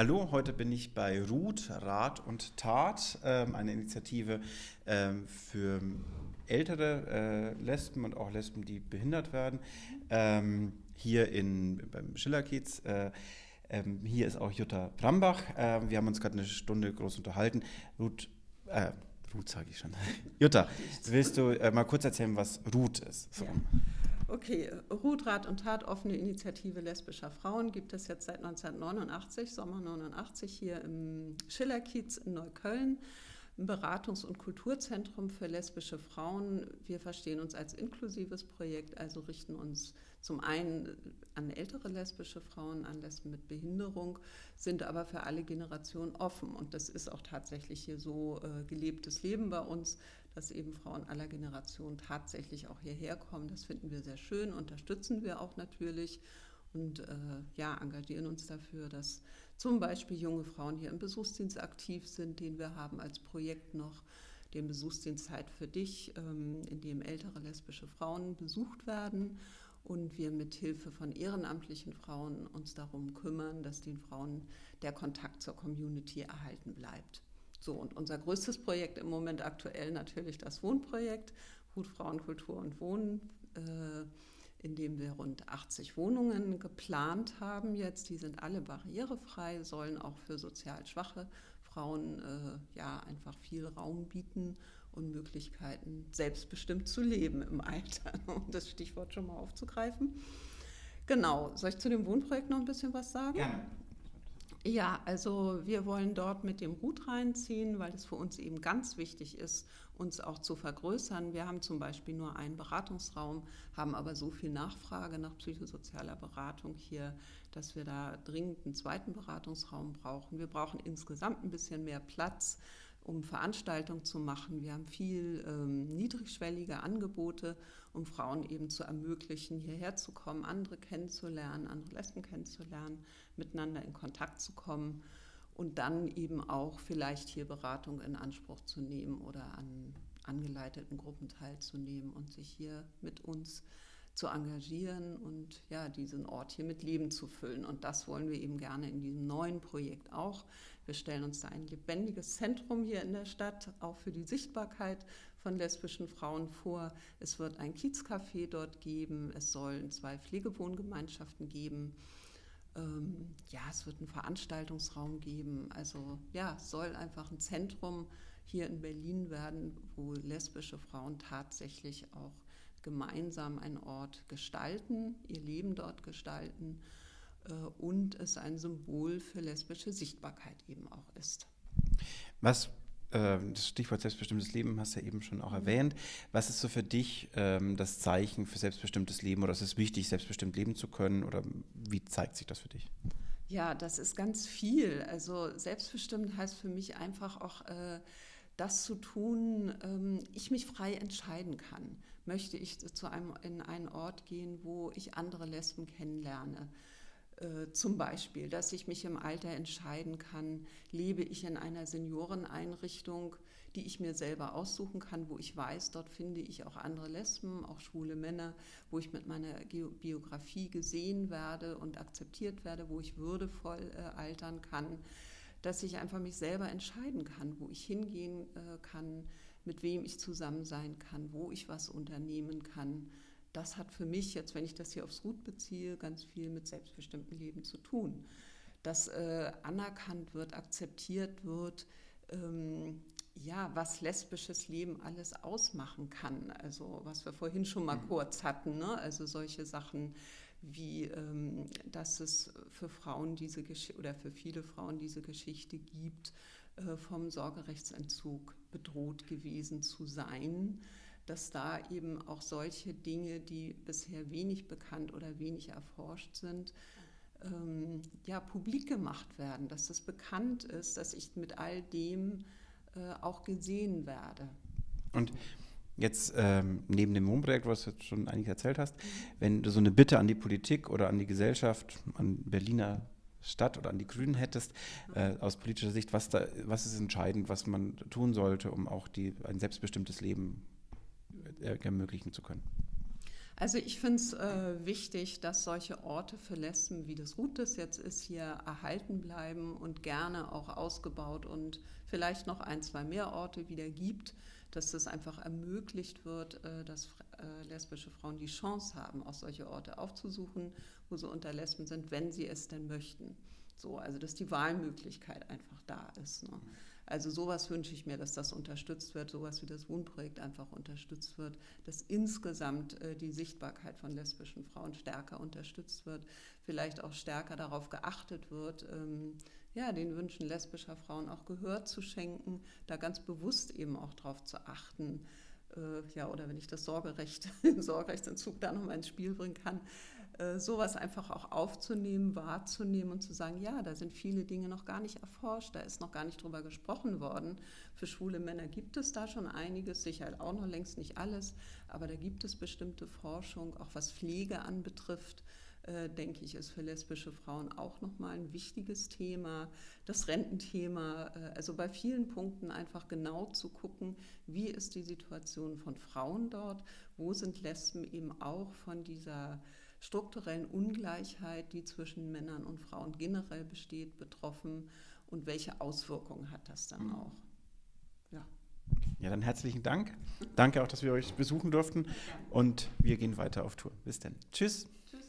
Hallo, heute bin ich bei Ruth, Rat und Tat, ähm, eine Initiative ähm, für ältere äh, Lesben und auch Lesben, die behindert werden, ähm, hier in, beim Schillerkiez. Äh, hier ist auch Jutta Brambach. Äh, wir haben uns gerade eine Stunde groß unterhalten. Ruth, äh, Ruth sage ich schon. Jutta, willst du mal kurz erzählen, was Ruth ist? So. Ja. Okay, Ruth Rat und Tat, offene Initiative lesbischer Frauen, gibt es jetzt seit 1989, Sommer 89, hier im Schillerkiez in Neukölln. Ein Beratungs- und Kulturzentrum für lesbische Frauen. Wir verstehen uns als inklusives Projekt, also richten uns zum einen an ältere lesbische Frauen, an Lesben mit Behinderung, sind aber für alle Generationen offen. Und das ist auch tatsächlich hier so äh, gelebtes Leben bei uns, dass eben Frauen aller Generationen tatsächlich auch hierher kommen. Das finden wir sehr schön, unterstützen wir auch natürlich und äh, ja, engagieren uns dafür, dass zum Beispiel junge Frauen hier im Besuchsdienst aktiv sind, den wir haben als Projekt noch, den Besuchsdienst Zeit für dich, ähm, in dem ältere lesbische Frauen besucht werden und wir mit Hilfe von ehrenamtlichen Frauen uns darum kümmern, dass den Frauen der Kontakt zur Community erhalten bleibt. So, und unser größtes Projekt im Moment aktuell natürlich das Wohnprojekt, Hut Frauen, Kultur und Wohnen, äh, in dem wir rund 80 Wohnungen geplant haben jetzt. Die sind alle barrierefrei, sollen auch für sozial schwache Frauen äh, ja einfach viel Raum bieten und Möglichkeiten, selbstbestimmt zu leben im Alter, um das Stichwort schon mal aufzugreifen. Genau, soll ich zu dem Wohnprojekt noch ein bisschen was sagen? Gerne. Ja, also wir wollen dort mit dem Hut reinziehen, weil es für uns eben ganz wichtig ist, uns auch zu vergrößern. Wir haben zum Beispiel nur einen Beratungsraum, haben aber so viel Nachfrage nach psychosozialer Beratung hier, dass wir da dringend einen zweiten Beratungsraum brauchen. Wir brauchen insgesamt ein bisschen mehr Platz um Veranstaltungen zu machen. Wir haben viel ähm, niedrigschwellige Angebote, um Frauen eben zu ermöglichen, hierher zu kommen, andere kennenzulernen, andere Lesben kennenzulernen, miteinander in Kontakt zu kommen und dann eben auch vielleicht hier Beratung in Anspruch zu nehmen oder an angeleiteten Gruppen teilzunehmen und sich hier mit uns zu engagieren und ja, diesen Ort hier mit Leben zu füllen. Und das wollen wir eben gerne in diesem neuen Projekt auch. Wir stellen uns da ein lebendiges Zentrum hier in der Stadt, auch für die Sichtbarkeit von lesbischen Frauen vor. Es wird ein Kiezcafé dort geben, es sollen zwei Pflegewohngemeinschaften geben. Ähm, ja, es wird einen Veranstaltungsraum geben. Also ja, es soll einfach ein Zentrum hier in Berlin werden, wo lesbische Frauen tatsächlich auch gemeinsam einen Ort gestalten, ihr Leben dort gestalten und es ein Symbol für lesbische Sichtbarkeit eben auch ist. Was äh, das Stichwort selbstbestimmtes Leben hast du ja eben schon auch erwähnt. Was ist so für dich ähm, das Zeichen für selbstbestimmtes Leben oder ist es wichtig, selbstbestimmt leben zu können oder wie zeigt sich das für dich? Ja, das ist ganz viel. Also selbstbestimmt heißt für mich einfach auch äh, das zu tun, ähm, ich mich frei entscheiden kann. Möchte ich zu einem, in einen Ort gehen, wo ich andere Lesben kennenlerne? Äh, zum Beispiel, dass ich mich im Alter entscheiden kann, lebe ich in einer Senioreneinrichtung, die ich mir selber aussuchen kann, wo ich weiß, dort finde ich auch andere Lesben, auch schwule Männer, wo ich mit meiner Biografie gesehen werde und akzeptiert werde, wo ich würdevoll äh, altern kann, dass ich einfach mich selber entscheiden kann, wo ich hingehen äh, kann, mit wem ich zusammen sein kann, wo ich was unternehmen kann das hat für mich jetzt, wenn ich das hier aufs Gut beziehe, ganz viel mit selbstbestimmtem Leben zu tun. Dass äh, anerkannt wird, akzeptiert wird, ähm, ja, was lesbisches Leben alles ausmachen kann. Also was wir vorhin schon mal mhm. kurz hatten, ne? also solche Sachen wie, ähm, dass es für Frauen diese Geschichte oder für viele Frauen diese Geschichte gibt, äh, vom Sorgerechtsentzug bedroht gewesen zu sein dass da eben auch solche Dinge, die bisher wenig bekannt oder wenig erforscht sind, ähm, ja, publik gemacht werden, dass es bekannt ist, dass ich mit all dem äh, auch gesehen werde. Und jetzt ähm, neben dem Wohnprojekt, was du jetzt schon eigentlich erzählt hast, wenn du so eine Bitte an die Politik oder an die Gesellschaft, an Berliner Stadt oder an die Grünen hättest, äh, aus politischer Sicht, was, da, was ist entscheidend, was man tun sollte, um auch die, ein selbstbestimmtes Leben ermöglichen zu können? Also ich finde es äh, wichtig, dass solche Orte für Lesben, wie das Rutes jetzt ist, hier erhalten bleiben und gerne auch ausgebaut und vielleicht noch ein, zwei mehr Orte wieder gibt, dass das einfach ermöglicht wird, äh, dass äh, lesbische Frauen die Chance haben, auch solche Orte aufzusuchen, wo sie unter Lesben sind, wenn sie es denn möchten. So, also dass die Wahlmöglichkeit einfach da ist. Ne? Also sowas wünsche ich mir, dass das unterstützt wird, sowas wie das Wohnprojekt einfach unterstützt wird, dass insgesamt äh, die Sichtbarkeit von lesbischen Frauen stärker unterstützt wird, vielleicht auch stärker darauf geachtet wird, ähm, ja, den Wünschen lesbischer Frauen auch Gehör zu schenken, da ganz bewusst eben auch darauf zu achten, äh, ja, oder wenn ich das Sorgerecht, den Sorgerechtsentzug da nochmal ins Spiel bringen kann, äh, sowas einfach auch aufzunehmen, wahrzunehmen und zu sagen, ja, da sind viele Dinge noch gar nicht erforscht, da ist noch gar nicht drüber gesprochen worden. Für schwule Männer gibt es da schon einiges, sicher auch noch längst nicht alles, aber da gibt es bestimmte Forschung, auch was Pflege anbetrifft. Äh, denke ich, ist für lesbische Frauen auch nochmal ein wichtiges Thema. Das Rententhema, äh, also bei vielen Punkten einfach genau zu gucken, wie ist die Situation von Frauen dort, wo sind Lesben eben auch von dieser strukturellen Ungleichheit, die zwischen Männern und Frauen generell besteht, betroffen und welche Auswirkungen hat das dann mhm. auch? Ja. Ja, dann herzlichen Dank. Danke auch, dass wir euch besuchen durften und wir gehen weiter auf Tour. Bis dann. Tschüss. Tschüss.